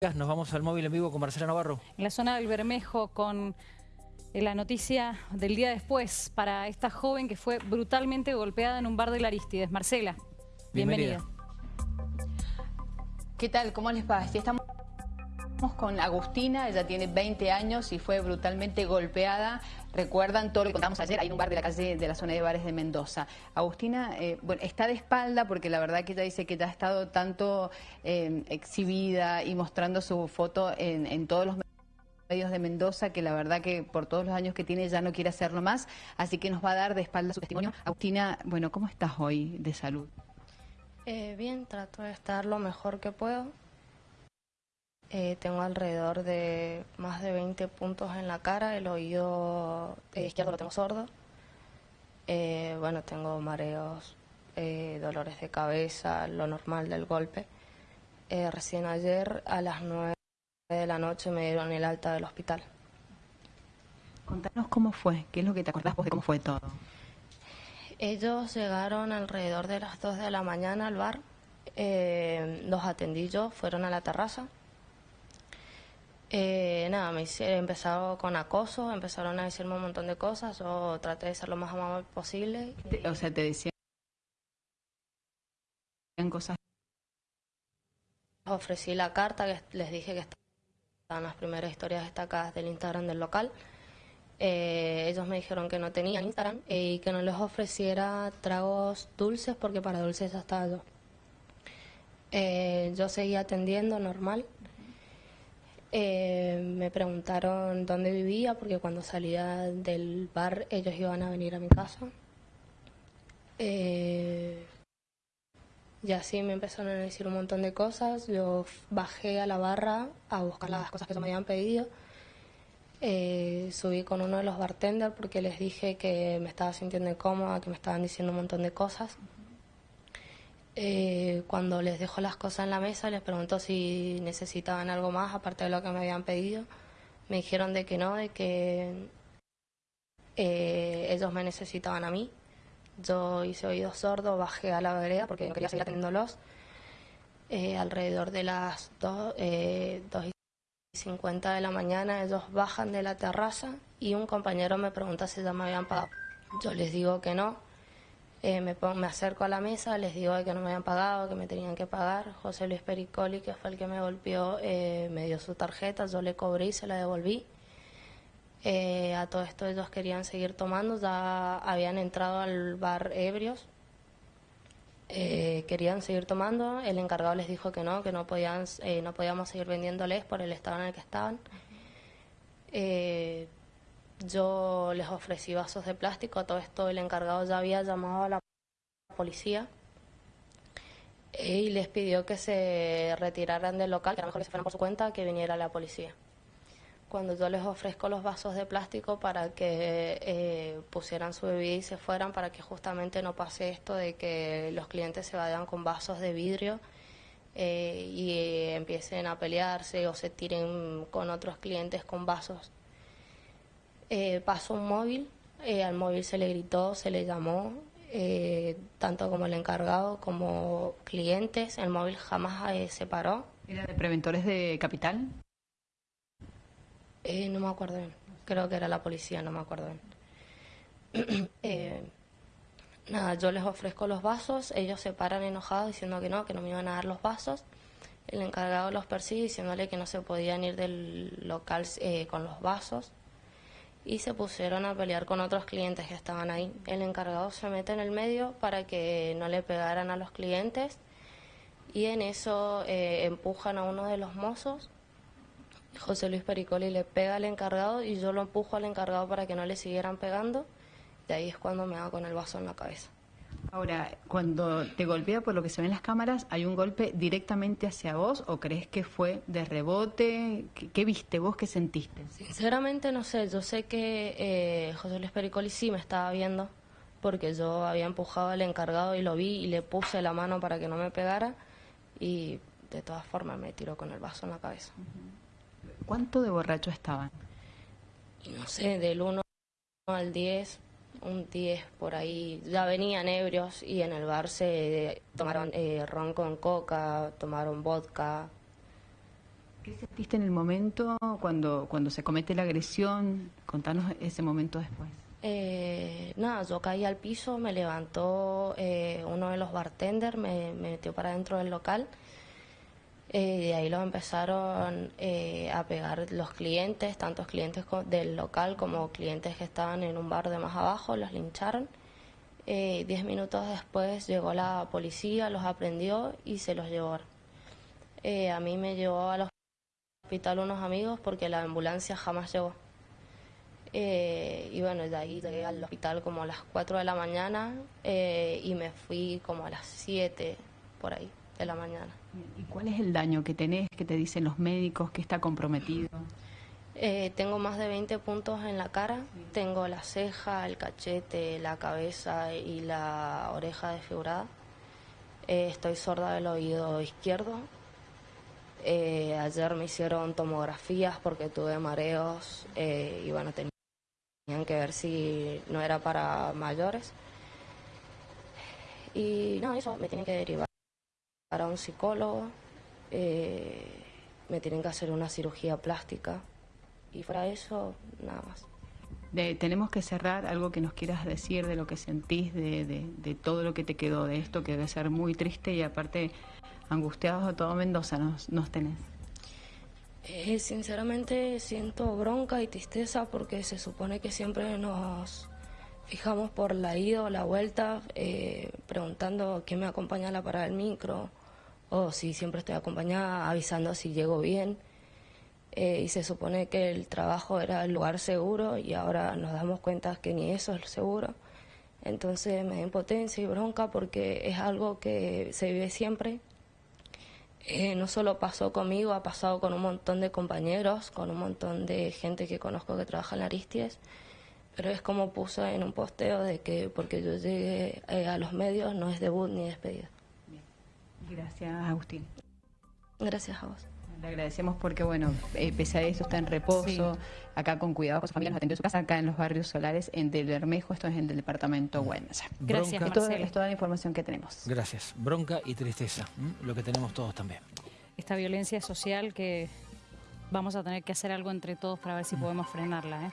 Nos vamos al móvil en vivo con Marcela Navarro. En la zona del Bermejo con eh, la noticia del día después para esta joven que fue brutalmente golpeada en un bar de Laristides. Marcela, bienvenida. ¿Qué tal? ¿Cómo les va? Estamos con Agustina, ella tiene 20 años y fue brutalmente golpeada. Recuerdan todo lo que contamos ayer, hay un bar de la calle de la zona de bares de Mendoza. Agustina, eh, bueno, está de espalda porque la verdad que ella dice que ya ha estado tanto eh, exhibida y mostrando su foto en, todos los medios de Mendoza, que la verdad que por todos los años que tiene ya no quiere hacerlo más, así que nos va a dar de espalda su testimonio. Agustina, bueno, ¿cómo estás hoy de salud? Eh, bien, trato de estar lo mejor que puedo. Eh, tengo alrededor de más de 20 puntos en la cara, el oído izquierdo lo tengo sordo. Eh, bueno, tengo mareos, eh, dolores de cabeza, lo normal del golpe. recién ayer a las 9 de la noche me dieron el alta del hospital. Contanos cómo fue, qué es lo que te acordás vos de cómo fue todo. Ellos llegaron alrededor de las 2 de la mañana al bar, los atendí yo, fueron a la terraza eh, nada, me hicieron, empezado con acoso, empezaron a decirme un montón de cosas, yo traté de ser lo más amable posible. O sea, te decían cosas. Ofrecí la carta, que les dije que estaban las primeras historias destacadas del Instagram del local. Eh, ellos me dijeron que no tenían Instagram y que no les ofreciera tragos dulces porque para dulces ya estaba yo. Eh, yo seguía atendiendo normal. Eh, me preguntaron dónde vivía porque cuando salía del bar ellos iban a venir a mi casa. Eh, y así me empezaron a decir un montón de cosas. Yo bajé a la barra a buscar las cosas que se me habían pedido. Eh, subí con uno de los bartenders porque les dije que me estaba sintiendo incómoda, que me estaban diciendo un montón de cosas. Eh, cuando les dejo las cosas en la mesa, les pregunto si necesitaban algo más aparte de lo que me habían pedido. Me dijeron de que no, de que eh, ellos me necesitaban a mí. Yo hice oídos sordos, bajé a la vereda porque no quería seguir atendiéndolos. Eh, alrededor de las 2, y 50 de la mañana ellos bajan de la terraza y un compañero me pregunta si ya me habían pagado. Yo les digo que no, eh, me, me, acerco a la mesa, les digo que no me habían pagado, que me tenían que pagar. José Luis Pericoli, que fue el que me golpeó, eh, me dio su tarjeta, yo le cobré y se la devolví. Eh, a todo esto ellos querían seguir tomando, ya habían entrado al bar ebrios, querían seguir tomando, el encargado les dijo que no, que no, podían, no podíamos seguir vendiéndoles por el estado en el que estaban. Yo les ofrecí vasos de plástico, todo esto el encargado ya había llamado a la policía eh, y les pidió que se retiraran del local, que era mejor que se fueran por su cuenta, que viniera la policía. Cuando yo les ofrezco los vasos de plástico para que eh, pusieran su bebida y se fueran, para que justamente no pase esto de que los clientes se vayan con vasos de vidrio eh, y empiecen a pelearse o se tiren con otros clientes con vasos eh, pasó un móvil, eh, al móvil se le gritó, se le llamó, eh, tanto como el encargado como clientes, el móvil jamás eh, se paró. ¿Era de preventores de capital? no me acuerdo bien, creo que era la policía, no me acuerdo bien. nada, yo les ofrezco los vasos, ellos se paran enojados diciendo que no, que no me iban a dar los vasos. El encargado los persigue diciéndole que no se podían ir del local con los vasos y se pusieron a pelear con otros clientes que estaban ahí. El encargado se mete en el medio para que no le pegaran a los clientes y en eso eh, empujan a uno de los mozos. José Luis Pericoli le pega al encargado y yo lo empujo al encargado para que no le siguieran pegando. De ahí es cuando me hago con el vaso en la cabeza. Ahora, cuando te golpea por lo que se ve en las cámaras, ¿hay un golpe directamente hacia vos o crees que fue de rebote? ¿Qué, viste vos? ¿Qué sentiste? Sinceramente no sé, yo sé que eh, José Luis Pericoli sí me estaba viendo porque yo había empujado al encargado y lo vi y le puse la mano para que no me pegara y de todas formas me tiró con el vaso en la cabeza. ¿Cuánto de borracho estaban? no sé, del 1 al 10, un 10 por ahí, ya venían ebrios y en el bar se tomaron eh, ron con coca, tomaron vodka. ¿Qué sentiste en el momento cuando, cuando se comete la agresión? Contanos ese momento después. Eh, nada, yo caí al piso, me levantó eh, uno de los bartenders, me, me metió para dentro del local. Eh, de ahí lo empezaron eh, a pegar los clientes, tantos clientes del local como clientes que estaban en un bar de más abajo, los lincharon. Eh, diez minutos después llegó la policía, los aprendió y se los llevó. Eh, a mí me llevó al hospital unos amigos porque la ambulancia jamás llegó. Y bueno, de ahí llegué al hospital como a las 4 de la mañana y me fui como a las 7 por ahí de la mañana. ¿Y cuál es el daño que tenés, que te dicen los médicos, que está comprometido? Eh, tengo más de 20 puntos en la cara, tengo la ceja, el cachete, la cabeza y la oreja desfigurada. Eh, estoy sorda del oído izquierdo. Eh, ayer me hicieron tomografías porque tuve mareos y bueno, tenían que ver si no era para mayores. Y no, eso me tienen que derivar a un psicólogo, eh, me tienen que hacer una cirugía plástica y de eso, nada más. De- tenemos que cerrar algo que nos quieras decir de lo que sentís, de, de- de todo lo que te quedó de esto, que debe ser muy triste y aparte angustiados a todo Mendoza nos, nos tenés. Eh, sinceramente siento bronca y tristeza porque se supone que siempre nos fijamos por la ida o la vuelta, eh, preguntando quién me acompaña a la parada del micro o si siempre estoy acompañada, avisando si llego bien. Eh, y se supone que el trabajo era el lugar seguro y ahora nos damos cuenta que ni eso es seguro. Entonces me da impotencia y bronca porque es algo que se vive siempre eh, no solo pasó conmigo, ha pasado con un montón de compañeros, con un montón de gente que conozco que trabaja en Aristides, pero es como puso en un posteo de que porque yo llegué eh, a los medios no es debut ni despedida. Gracias, Agustín. Gracias a vos. Le agradecemos porque, bueno, eh, pese a eso está en reposo, acá con cuidado con su familia, nos atendió en su casa, acá en los barrios solares, en Del Bermejo, esto es en del departamento Güenza. Gracias, Bronca. Es toda, Marcelo. es toda la información que tenemos. Gracias. Bronca y tristeza, ¿m? lo que tenemos todos también. Esta violencia social que vamos a tener que hacer algo entre todos para ver si podemos frenarla. ¿eh?